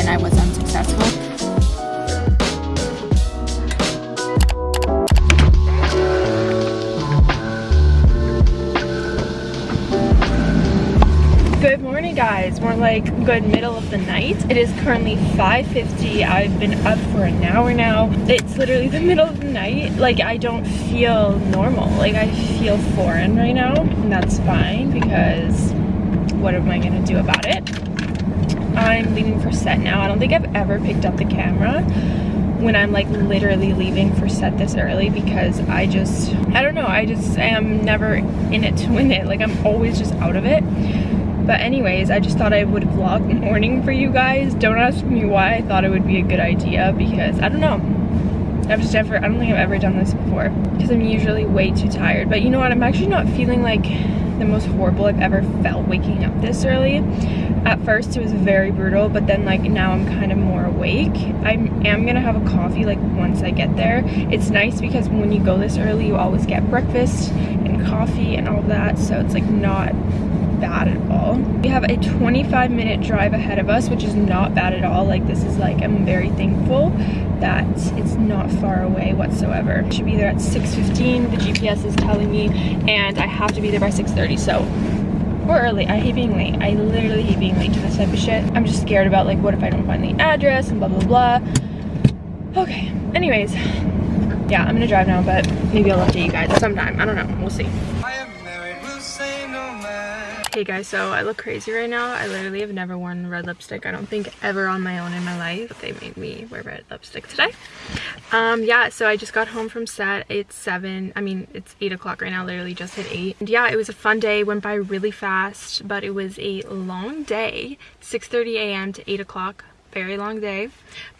and I was unsuccessful. Good morning guys, more like good middle of the night. It is currently 5.50. I've been up for an hour now. It's literally the middle of the night. Like I don't feel normal. Like I feel foreign right now and that's fine because what am I gonna do about it? I'm leaving for set now. I don't think I've ever picked up the camera when I'm like literally leaving for set this early because I just, I don't know, I just am never in it to win it. Like I'm always just out of it. But anyways, I just thought I would vlog morning for you guys. Don't ask me why I thought it would be a good idea because I don't know. I've just never, I don't think I've ever done this before because I'm usually way too tired. But you know what, I'm actually not feeling like the most horrible I've ever felt waking up this early. At first it was very brutal, but then like now I'm kind of more awake. I am gonna have a coffee like once I get there. It's nice because when you go this early, you always get breakfast and coffee and all that. So it's like not bad at all. We have a 25 minute drive ahead of us, which is not bad at all. Like this is like, I'm very thankful that it's not far away whatsoever. Should be there at 6.15, the GPS is telling me, and I have to be there by 6.30, so we're early. I hate being late. I literally hate being late to this type of shit. I'm just scared about like, what if I don't find the address and blah, blah, blah. Okay, anyways, yeah, I'm gonna drive now, but maybe I'll update you guys sometime. I don't know, we'll see. Hey guys, so I look crazy right now. I literally have never worn red lipstick. I don't think ever on my own in my life. They made me wear red lipstick today. Um, yeah, so I just got home from set. It's 7, I mean, it's 8 o'clock right now, literally just hit 8. And yeah, it was a fun day, went by really fast, but it was a long day. 6.30 a.m. to 8 o'clock very long day.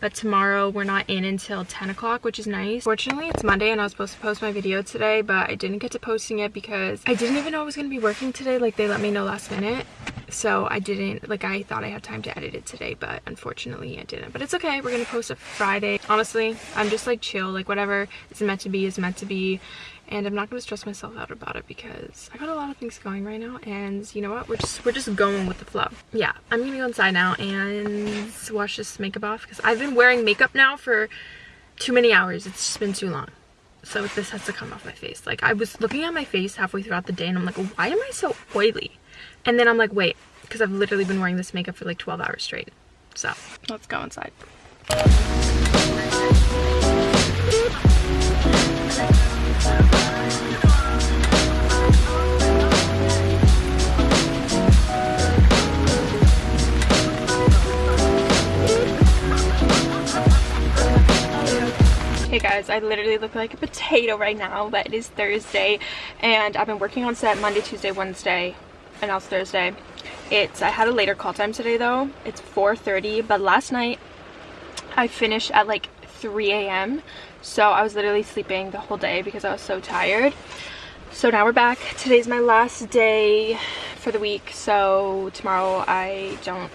But tomorrow we're not in until 10 o'clock which is nice. Fortunately it's monday and i was supposed to post my video today but i didn't get to posting it because i didn't even know i was going to be working today. Like they let me know last minute. So i didn't like i thought i had time to edit it today but unfortunately i didn't. But it's okay. We're gonna post it friday. Honestly i'm just like chill. Like whatever is meant to be is meant to be and I'm not to stress myself out about it because I got a lot of things going right now and you know what? We're just we're just going with the flow. Yeah I'm gonna go inside now and wash this makeup off because I've been wearing makeup now for too many hours. It's just been too long. So this has to come off my face. Like I was looking at my face halfway throughout the day and I'm like why am I so oily? And then I'm like wait because I've literally been wearing this makeup for like 12 hours straight. So let's go inside Hey guys, I literally look like a potato right now, but it is Thursday and I've been working on set Monday, Tuesday, Wednesday, and now it's Thursday. It's, I had a later call time today though. It's 4.30, but last night I finished at like 3 a.m. So I was literally sleeping the whole day because I was so tired. So now we're back. Today's my last day for the week. So tomorrow I don't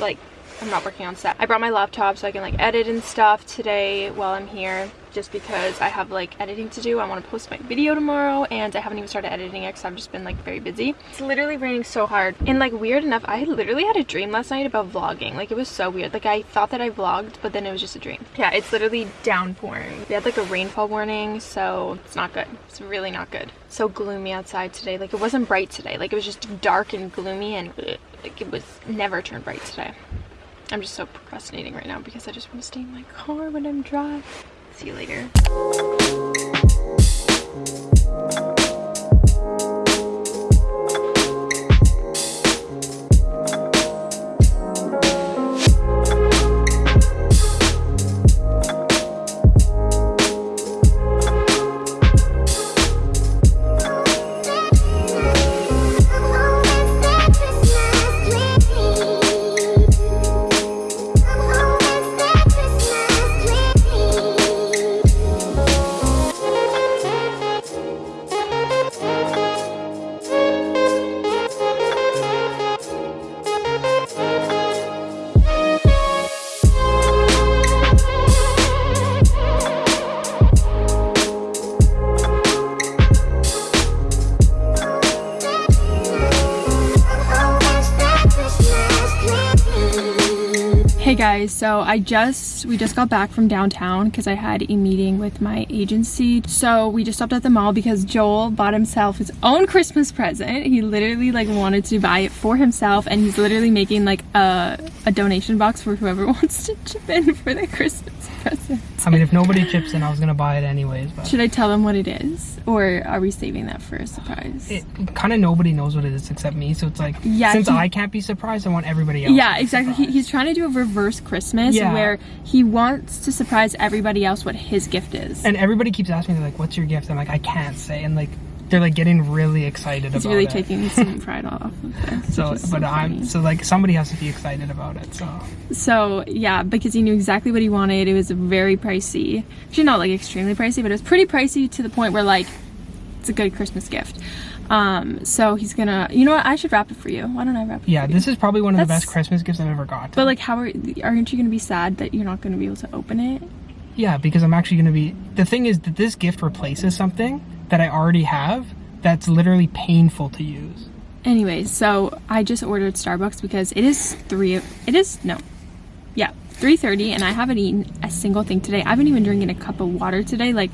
like I'm not working on set. I brought my laptop so I can like edit and stuff today while I'm here just because I have like editing to do. I want to post my video tomorrow and I haven't even started editing it because I've just been like very busy. It's literally raining so hard and like weird enough I literally had a dream last night about vlogging. Like it was so weird. Like I thought that I vlogged but then it was just a dream. Yeah it's literally downpouring. We had like a rainfall warning so it's not good. It's really not good. So gloomy outside today. Like it wasn't bright today. Like it was just dark and gloomy and like it was never turned bright today. I'm just so procrastinating right now because I just want to stay in my car when I'm dry. See you later. Guys, so I just, we just got back from downtown because I had a meeting with my agency. So we just stopped at the mall because Joel bought himself his own Christmas present. He literally like wanted to buy it for himself and he's literally making like a, a donation box for whoever wants to chip in for the Christmas present. I mean, if nobody chips in, I was gonna buy it anyways. But Should I tell them what it is? Or are we saving that for a surprise? it kind of nobody knows what it is except me. So it's like, Yeah, since he- I can't be surprised, I want everybody else. to Yeah, exactly. He, he's trying to do a reverse Christmas Yeah. where he wants to surprise everybody else what his gift is. and everybody keeps asking me like, "What's your gift?" I'm like, I can't say, and like they're like getting really excited He's about really it. taking some pride off of this. so, but I'm so like somebody has to be excited about it. So So yeah, because he knew exactly what he wanted. It was very pricey. Actually, not like extremely pricey, but it was pretty pricey to the point where like it's a good Christmas gift. Um, so he's gonna. You know what? I should wrap it for you. Why don't I wrap it? yeah, for you? this is probably one of the best Christmas gifts I've ever got. But like, how are aren't you gonna be sad that you're not gonna be able to open it? Yeah, because I'm actually gonna be. The thing is that this gift replaces something that I already have that's literally painful to use. Anyways, so I just ordered Starbucks because it is three. It is no, yeah, three thirty, and I haven't eaten a single thing today. I haven't even drinking a cup of water today. Like,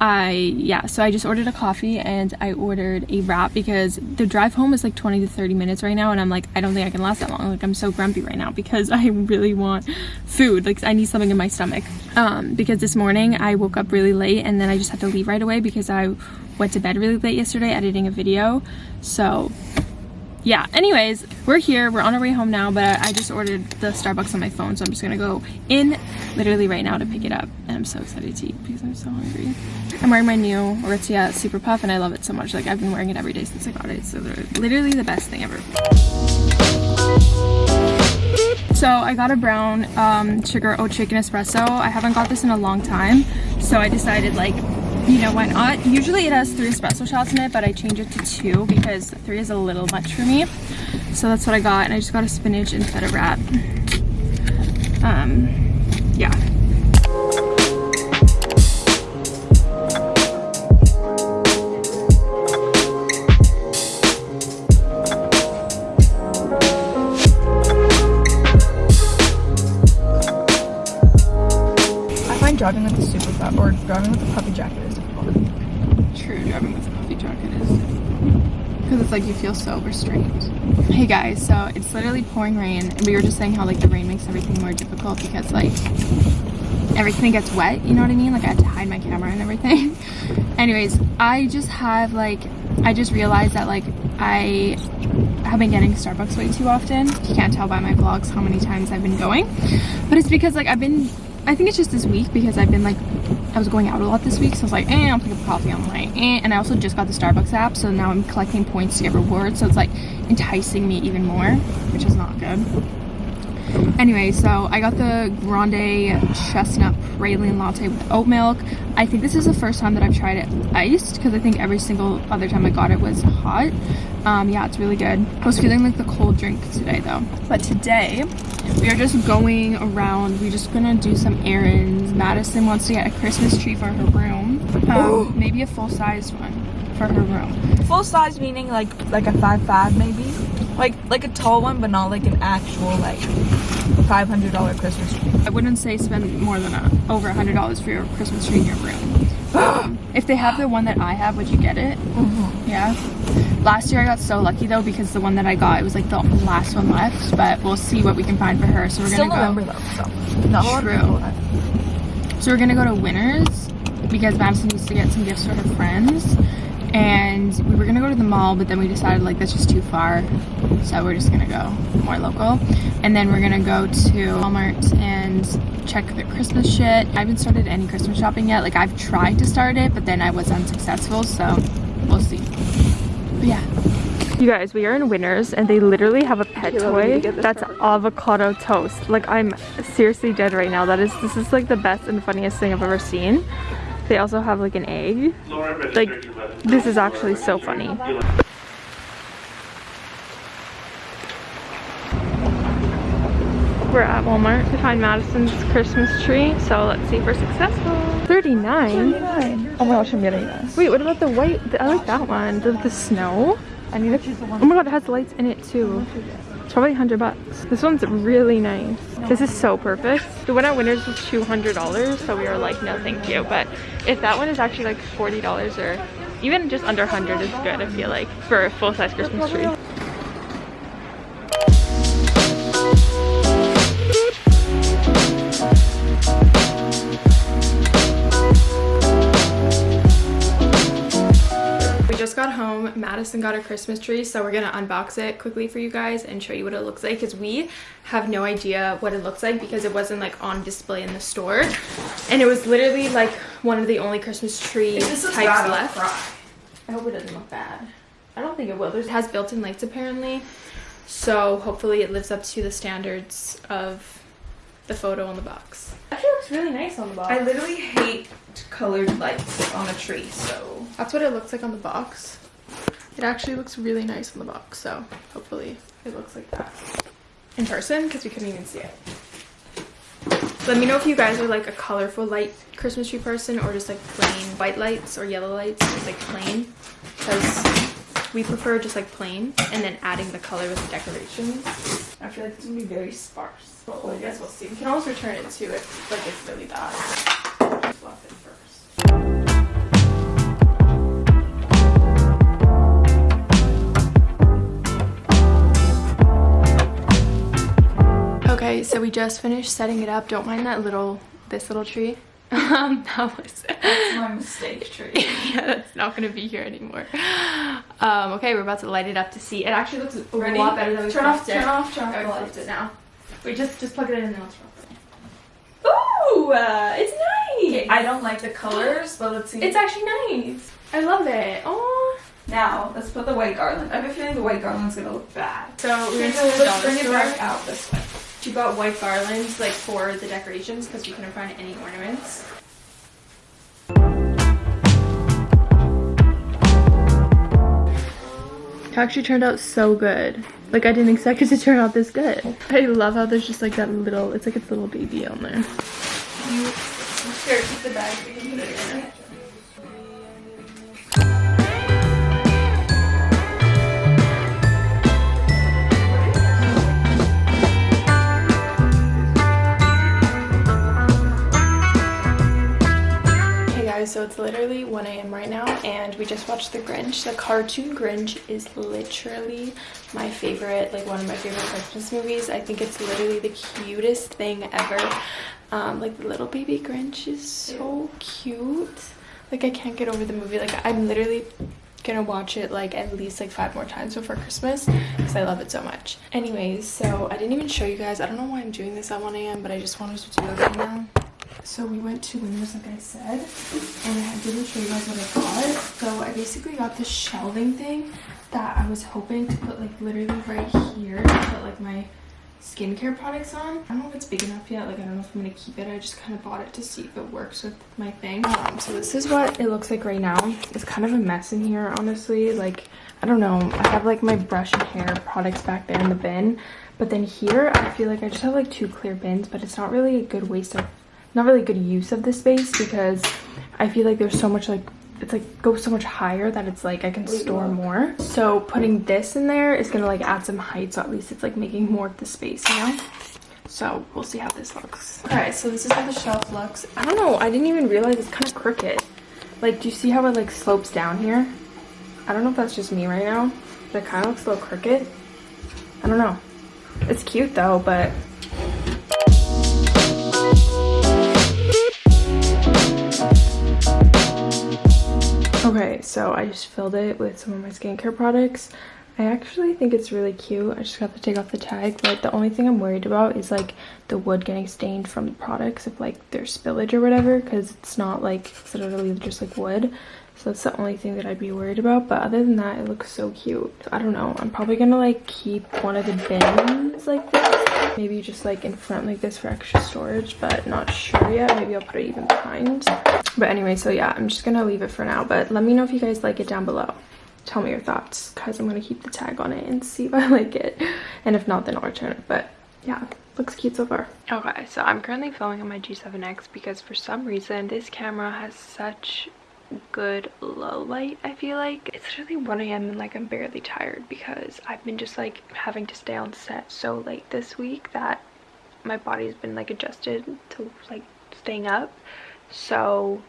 I yeah. So I just ordered a coffee and I ordered a wrap because the drive home is like twenty to thirty minutes right now, and I'm like, I don't think I can last that long. Like, I'm so grumpy right now because I really want food. Like, I need something in my stomach. Um, because this morning I woke up really late and then I just had to leave right away because I went to bed really late yesterday editing a video. So yeah anyways we're here. We're on our way home now but i just ordered the starbucks on my phone so i'm just gonna go in literally right now to pick it up. And i'm so excited to eat because i'm so hungry. I'm wearing my new Aritzia super puff and i love it so much. Like i've been wearing it every day since i got it so they're literally the best thing ever. So I got a brown um, sugar oat shaken espresso. I haven't got this in a long time, so I decided like, you know, why not? Usually it has three espresso shots in it, but I changed it to two because three is a little much for me. So that's what I got, and I just got a spinach and feta wrap. Um, yeah. Driving with the super puff or driving with the puppy jacket is difficult. True, driving with the puppy jacket is because it's like you feel so restrained. Hey guys, so it's literally pouring rain, and we were just saying how like the rain makes everything more difficult because like everything gets wet. You know what I mean? Like I had to hide my camera and everything. Anyways, I just have like I just realized that like I have been getting Starbucks way too often. You can't tell by my vlogs how many times I've been going, but it's because like I've been. I think it's just this week because I've been like I was going out a lot this week, so I was like, eh, I'll pick up coffee on the way. Eh. And I also just got the Starbucks app, so now I'm collecting points to get rewards, so it's like enticing me even more, which is not good. Anyway, so I got the grande chestnut praline latte with oat milk. I think this is the first time that I've tried it iced because I think every single other time I got it was hot. Um, yeah, it's really good. I was feeling like the cold drink today though. But today, we are just going around. We're just gonna do some errands. Madison wants to get a Christmas tree for her room. Um, maybe a full-sized one for her room. Full size meaning like like a five five maybe, like like a tall one, but not like an actual like five hundred dollar Christmas tree. I wouldn't say spend more than a, over a hundred dollars for your Christmas tree in your room. Um, if they have the one that I have, would you get it? Yeah. Last year I got so lucky though because the one that I got it was like the last one left, but we'll see what we can find for her. So we're Still gonna go. November though, so not a lot of True. So we're gonna go to Winners because Madison needs to get some gifts for her friends. And we were gonna go to the mall, but then we decided like that's just too far. So we're just gonna go more local. And then we're gonna go to Walmart and check the Christmas shit. I haven't started any Christmas shopping yet. Like I've tried to start it, but then I was unsuccessful, so we'll see. But yeah. You guys, we are in Winners and they literally have a pet Kayla, we need toy to get this that's avocado toast. Like I'm seriously dead right now. That is this is like the best and funniest thing I've ever seen. They also have like an egg. Like this is actually so funny. We're at Walmart to find Madison's Christmas tree, so let's see if we're successful. 39? Oh my gosh, I'm getting this. Wait, what about the white? I like that one. The, the snow? I need to choose the one. Oh my god, it has lights in it too. Probably 100 bucks. This one's really nice. This is so perfect. The one at Winners was $200, so we were like, no thank you. But if that one is actually like $40 or even just under 100 is good, I feel like, for a full-size Christmas tree. Home. Madison got a Christmas tree, so we're gonna unbox it quickly for you guys and show you what it looks like because we have no idea what it looks like because it wasn't like on display in the store. And it was literally like one of the only Christmas tree types left. I hope it doesn't look bad. I don't think it will. It has built-in lights apparently. So hopefully it lives up to the standards of the photo on the box. Actually looks really nice on the box. I literally hate colored lights on a tree, so That's what it looks like on the box. It actually looks really nice on the box, so hopefully it looks like that in person because we couldn't even see it. Let me know if you guys are like a colorful light Christmas tree person or just like plain white lights or yellow lights, just like plain. Because we prefer just like plain and then adding the color with the decorations. I feel like it's gonna be very sparse. But I guess we'll see. We can always return it too if like it's really bad. Okay, so we just finished setting it up. Don't mind that little, this little tree. Um, that was, my mistake tree. yeah, that's not gonna be here anymore. Um, okay, we're about to light it up to see. It actually looks a Ready? lot better than we Turn off, it. turn off, turn off Okay, the we it now. Wait, just just plug it in and then I'll turn off. Ooh, uh, it's nice. I don't like the colors, but let's see. It's actually nice. I love it. Oh. now let's put the white garland. I have a feeling the white garland's gonna look bad. So we're gonna, Let's bring it back out this way. She bought white garlands like for the decorations because we couldn't find any ornaments. It actually turned out so good. Like I didn't expect it to turn out this good. I love how there's just like that little, it's like its little baby on there. You here, keep the bag. So it's literally 1 a.m. right now, and we just watched The Grinch. The cartoon Grinch is literally my favorite, like one of my favorite Christmas movies. I think it's literally the cutest thing ever. Um, like the little baby Grinch is so cute. Like I can't get over the movie. Like I'm literally gonna watch it like at least like five more times before Christmas because I love it so much. Anyways, so I didn't even show you guys. I don't know why I'm doing this at 1 a.m. but I just wanted to do it right now. So we went to Winners, like I said, and I didn't show you guys what I got. So I basically got this shelving thing that I was hoping to put like literally right here to put like my skincare products on. I don't know if it's big enough yet. Like I don't know if I'm gonna keep it. I just kind of bought it to see if it works with my thing. Um, so this is what it looks like right now. It's kind of a mess in here, honestly. Like I don't know. I have like my brush and hair products back there in the bin. But then here, I feel like I just have like two clear bins, but it's not really a good waste of not really good use of this space because I feel like there's so much like it's like goes so much higher that it's like I can store more. So putting this in there is gonna like add some height so at least it's like making more of the space, you know? So we'll see how this looks. Alright, so this is how the shelf looks. I don't know, I didn't even realize it's kind of crooked. Like, do you see how it like slopes down here? I don't know if that's just me right now, but it kind of looks a little crooked. I don't know. It's cute though, but so I just filled it with some of my skincare products. I actually think it's really cute. I just got to take off the tag, but the only thing I'm worried about is like the wood getting stained from the products if like there's spillage or whatever because it's not like it's literally just like wood. So that's the only thing that I'd be worried about. But other than that, it looks so cute. I don't know. I'm probably gonna like keep one of the bins like. Maybe just like in front like this for extra storage, but not sure yet. Maybe I'll put it even behind. But anyway, so yeah, I'm just gonna leave it for now. But let me know if you guys like it down below. Tell me your thoughts because I'm gonna keep the tag on it and see if I like it. And if not, then I'll return it. But yeah, looks cute so far. Okay, so I'm currently filming on my G7X because for some reason this camera has such good low light I feel like. It's literally 1 a.m. and like I'm barely tired because I've been just like having to stay on set so late this week that my body's been like adjusted to like staying up. So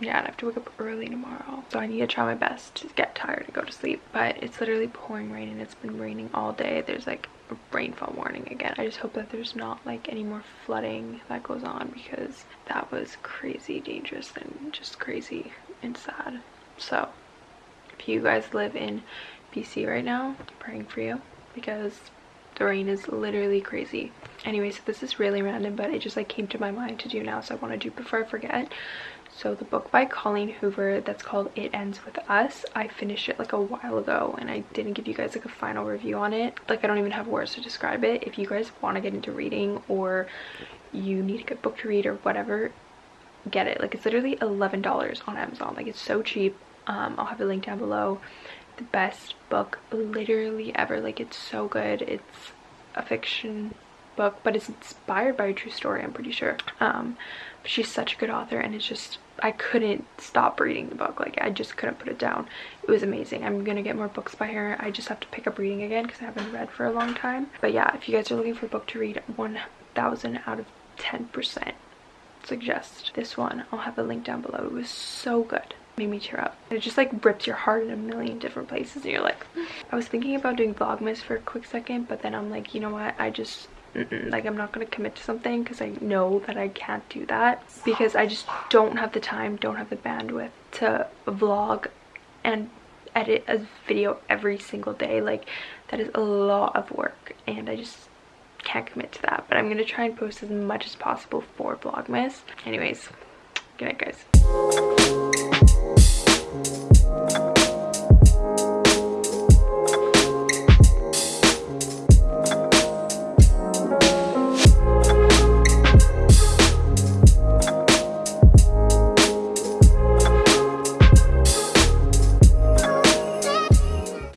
yeah, I have to wake up early tomorrow. So I need to try my best to get tired and go to sleep. But it's literally pouring rain and it's been raining all day. There's like rainfall warning again. I just hope that there's not like any more flooding that goes on because that was crazy dangerous and just crazy and sad. So if you guys live in BC right now, I'm praying for you because the rain is literally crazy. Anyway, so this is really random, but it just like came to my mind to do now, so I want to do before I forget. So the book by Colleen Hoover that's called It Ends With Us, I finished it like a while ago and I didn't give you guys like a final review on it. Like I don't even have words to describe it. If you guys want to get into reading or you need a good book to read or whatever, get it. Like it's literally $11 on Amazon. Like it's so cheap. Um, I'll have a link down below. The best book literally ever. Like it's so good. It's a fiction book, but it's inspired by a true story, I'm pretty sure. Um, she's such a good author and it's just I couldn't stop reading the book. Like I just couldn't put it down. It was amazing. I'm gonna get more books by her. I just have to pick up reading again because I haven't read for a long time. But yeah if you guys are looking for a book to read 1000 out of 10 percent suggest this one. I'll have a link down below. It was so good me tear up it just like rips your heart in a million different places and you're like I was thinking about doing vlogmas for a quick second but then I'm like you know what I just Mm -mm, like I'm not going to commit to something because I know that I can't do that because I just don't have the time, don't have the bandwidth to vlog and edit a video every single day. Like that is a lot of work and I just can't commit to that. But I'm going to try and post as much as possible for Vlogmas. Anyways, good night guys.